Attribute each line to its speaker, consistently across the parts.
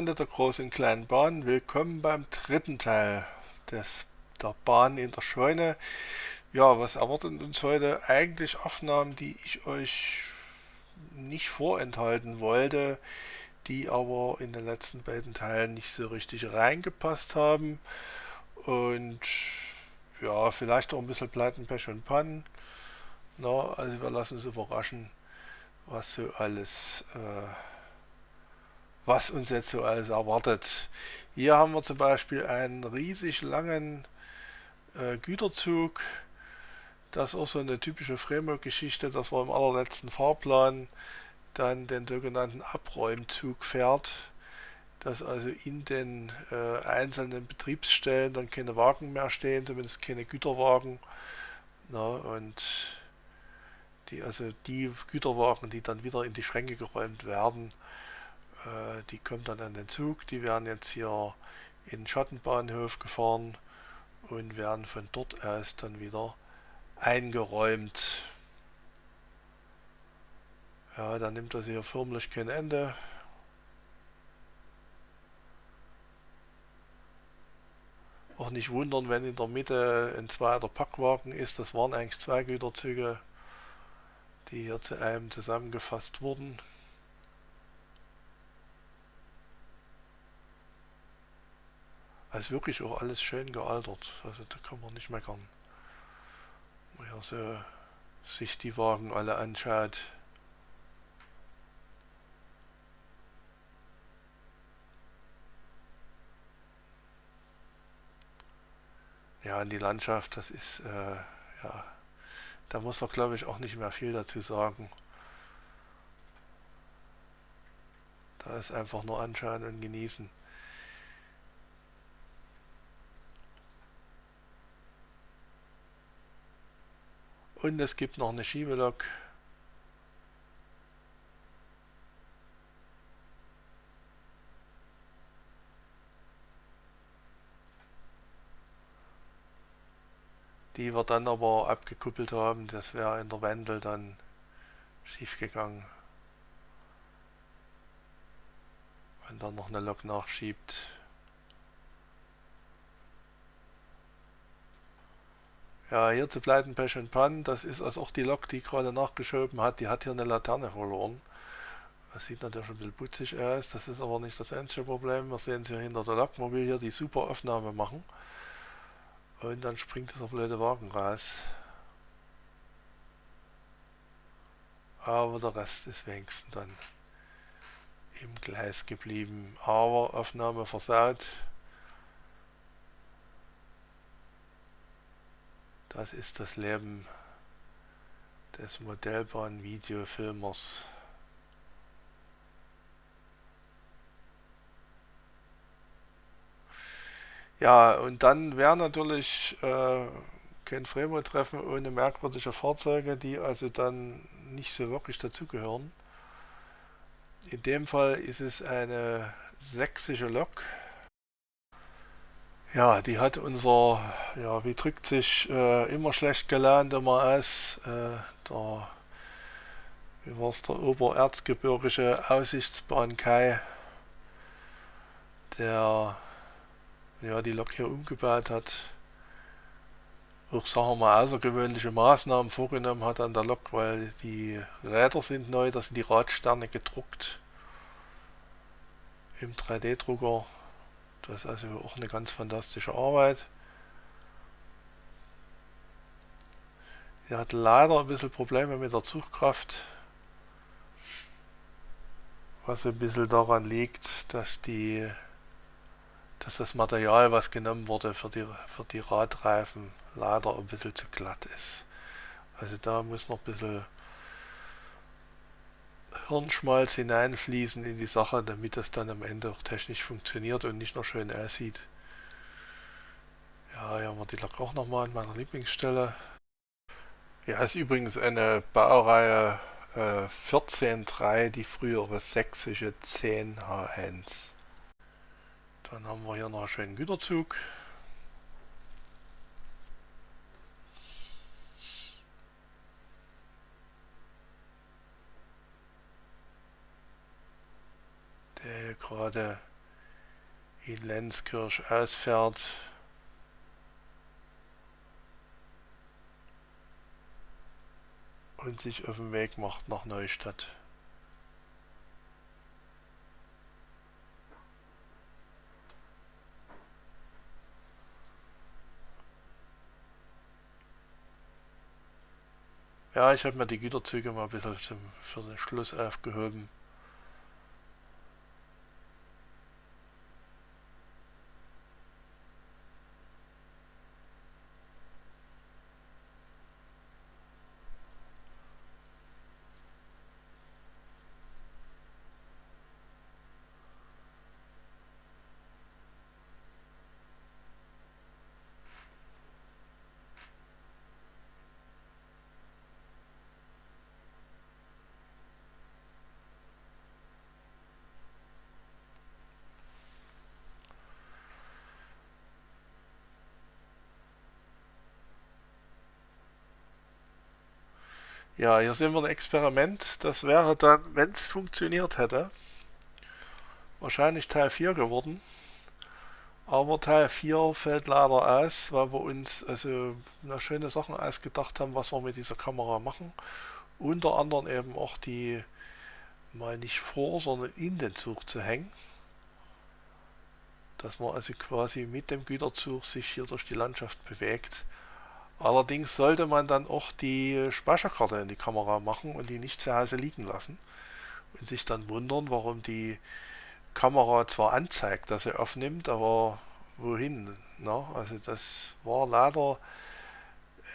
Speaker 1: Freunde der großen und kleinen Bahn, willkommen beim dritten Teil des, der Bahn in der Scheune. Ja, was erwartet uns heute? Eigentlich Aufnahmen, die ich euch nicht vorenthalten wollte, die aber in den letzten beiden Teilen nicht so richtig reingepasst haben. Und ja, vielleicht auch ein bisschen Pleiten, Pech und Pannen. Na, also wir lassen uns überraschen, was so alles... Äh, was uns jetzt so alles erwartet. Hier haben wir zum Beispiel einen riesig langen äh, Güterzug. Das ist auch so eine typische Fremo-Geschichte, dass man im allerletzten Fahrplan dann den sogenannten Abräumzug fährt, dass also in den äh, einzelnen Betriebsstellen dann keine Wagen mehr stehen, zumindest keine Güterwagen. Na, und die, also die Güterwagen, die dann wieder in die Schränke geräumt werden, äh, die kommt dann an den Zug, die werden jetzt hier in den Schattenbahnhof gefahren und werden von dort aus dann wieder eingeräumt. Ja, dann nimmt das hier förmlich kein Ende. Auch nicht wundern, wenn in der Mitte ein zweiter Packwagen ist. Das waren eigentlich zwei Güterzüge, die hier zu einem zusammengefasst wurden. Also wirklich auch alles schön gealtert. Also da kann man nicht meckern. Wenn man so sich die Wagen alle anschaut. Ja, die Landschaft, das ist, äh, ja, da muss man glaube ich auch nicht mehr viel dazu sagen. Da ist einfach nur anschauen und genießen. Und es gibt noch eine Schiebelok. Die wir dann aber abgekuppelt haben, das wäre in der Wendel dann schief gegangen. Wenn dann noch eine Lok nachschiebt. Ja, hier zu Pleiten, Pech und Pan, das ist also auch die Lok, die gerade nachgeschoben hat, die hat hier eine Laterne verloren. Das sieht natürlich ein bisschen putzig aus, das ist aber nicht das einzige Problem. Wir sehen es hier hinter der Lok, man will hier die super Aufnahme machen. Und dann springt dieser blöde Wagen raus. Aber der Rest ist wenigstens dann im Gleis geblieben. Aber Aufnahme versaut. Das ist das Leben des Modellbahn-Videofilmers. Ja, und dann wäre natürlich äh, kein Fremo-Treffen ohne merkwürdige Fahrzeuge, die also dann nicht so wirklich dazugehören. In dem Fall ist es eine sächsische Lok ja, die hat unser, ja, wie drückt sich äh, immer schlecht gelernt immer aus, äh, der, wie war der obererzgebirgische Aussichtsbahn Kai, der ja, die Lok hier umgebaut hat, auch sagen wir mal außergewöhnliche Maßnahmen vorgenommen hat an der Lok, weil die Räder sind neu, da sind die Radsterne gedruckt im 3D-Drucker das ist also auch eine ganz fantastische Arbeit. Er hat leider ein bisschen Probleme mit der Zugkraft, was ein bisschen daran liegt, dass die dass das Material, was genommen wurde für die, für die Radreifen, leider ein bisschen zu glatt ist. Also da muss noch ein bisschen Hirnschmalz hineinfließen in die Sache, damit das dann am Ende auch technisch funktioniert und nicht nur schön aussieht. Ja, hier haben wir die Lok auch nochmal an meiner Lieblingsstelle. Ja, ist übrigens eine Baureihe äh, 14.3, die frühere sächsische 10H1. Dann haben wir hier noch einen schönen Güterzug. Gerade in Lenzkirch ausfährt. und sich auf den Weg macht nach Neustadt. Ja, ich habe mir die Güterzüge mal ein bisschen zum, für den Schluss aufgehoben. Ja, hier sehen wir ein Experiment. Das wäre dann, wenn es funktioniert hätte, wahrscheinlich Teil 4 geworden. Aber Teil 4 fällt leider aus, weil wir uns also schöne Sachen ausgedacht haben, was wir mit dieser Kamera machen. Unter anderem eben auch die mal nicht vor, sondern in den Zug zu hängen. Dass man also quasi mit dem Güterzug sich hier durch die Landschaft bewegt. Allerdings sollte man dann auch die Speicherkarte in die Kamera machen und die nicht zu Hause liegen lassen und sich dann wundern, warum die Kamera zwar anzeigt, dass sie aufnimmt, aber wohin? Ne? Also das war leider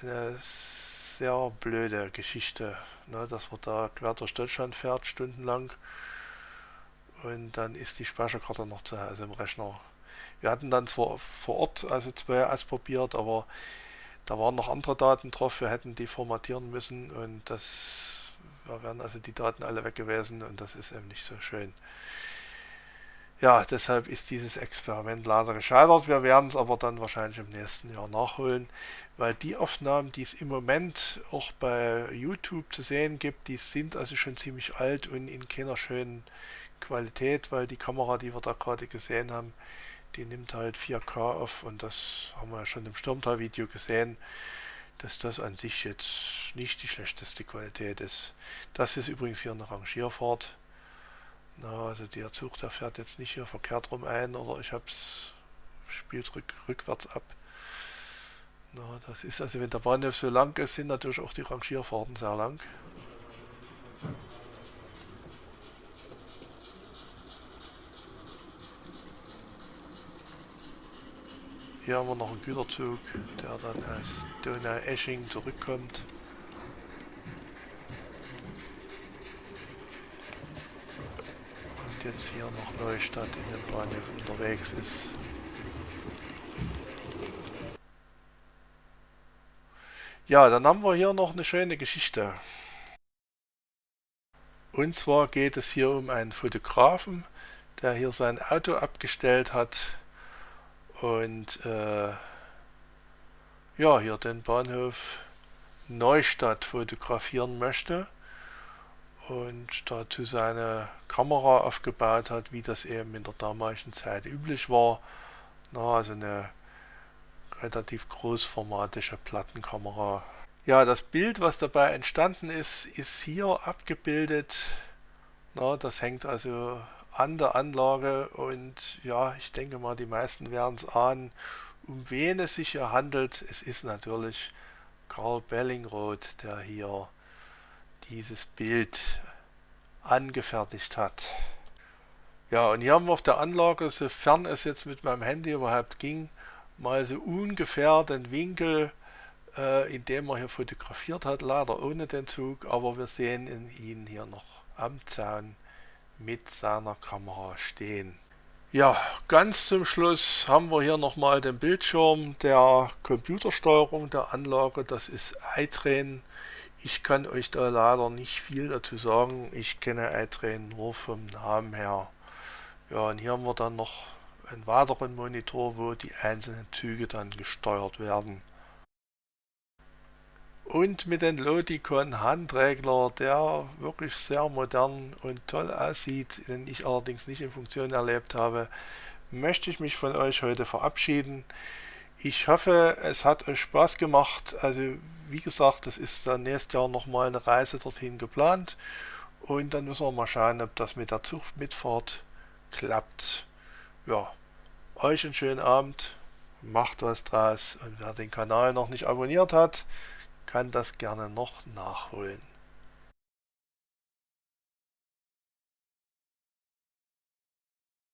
Speaker 1: eine sehr blöde Geschichte, ne? dass man da quer durch Deutschland fährt, stundenlang und dann ist die Speicherkarte noch zu Hause im Rechner. Wir hatten dann zwar vor Ort also zwei ausprobiert, aber da waren noch andere Daten drauf, wir hätten die formatieren müssen und das da wären also die Daten alle weg gewesen und das ist eben nicht so schön. Ja, deshalb ist dieses Experiment leider gescheitert. Wir werden es aber dann wahrscheinlich im nächsten Jahr nachholen, weil die Aufnahmen, die es im Moment auch bei YouTube zu sehen gibt, die sind also schon ziemlich alt und in keiner schönen Qualität, weil die Kamera, die wir da gerade gesehen haben, die nimmt halt 4K auf und das haben wir ja schon im Sturmtal-Video gesehen, dass das an sich jetzt nicht die schlechteste Qualität ist. Das ist übrigens hier eine Rangierfahrt. Na, also der Zug, der fährt jetzt nicht hier verkehrt rum ein oder ich habe es spielt rück, rückwärts ab. Na, das ist also, wenn der Bahnhof so lang ist, sind natürlich auch die Rangierfahrten sehr lang. Hier haben wir noch einen Güterzug, der dann aus Donau-Esching zurückkommt. Und jetzt hier noch Neustadt in den Bahnhof unterwegs ist. Ja, dann haben wir hier noch eine schöne Geschichte. Und zwar geht es hier um einen Fotografen, der hier sein Auto abgestellt hat und äh, ja, hier den Bahnhof Neustadt fotografieren möchte und dazu seine Kamera aufgebaut hat, wie das eben in der damaligen Zeit üblich war. Na, also eine relativ großformatische Plattenkamera. Ja, das Bild, was dabei entstanden ist, ist hier abgebildet. Na, das hängt also an der Anlage und ja, ich denke mal, die meisten werden es ahnen, um wen es sich hier handelt. Es ist natürlich Karl Bellingroth, der hier dieses Bild angefertigt hat. Ja, und hier haben wir auf der Anlage, sofern es jetzt mit meinem Handy überhaupt ging, mal so ungefähr den Winkel, äh, in dem er hier fotografiert hat, leider ohne den Zug, aber wir sehen ihn hier noch am Zaun mit seiner Kamera stehen. Ja, ganz zum Schluss haben wir hier nochmal den Bildschirm der Computersteuerung der Anlage. Das ist iTrain. Ich kann euch da leider nicht viel dazu sagen. Ich kenne iTrain nur vom Namen her. Ja, und hier haben wir dann noch einen weiteren Monitor, wo die einzelnen Züge dann gesteuert werden. Und mit dem Lodicon Handregler, der wirklich sehr modern und toll aussieht, den ich allerdings nicht in Funktion erlebt habe, möchte ich mich von euch heute verabschieden. Ich hoffe, es hat euch Spaß gemacht. Also wie gesagt, das ist dann nächstes Jahr nochmal eine Reise dorthin geplant. Und dann müssen wir mal schauen, ob das mit der Zugmitfahrt klappt. Ja, euch einen schönen Abend, macht was draus und wer den Kanal noch nicht abonniert hat, kann das gerne noch nachholen.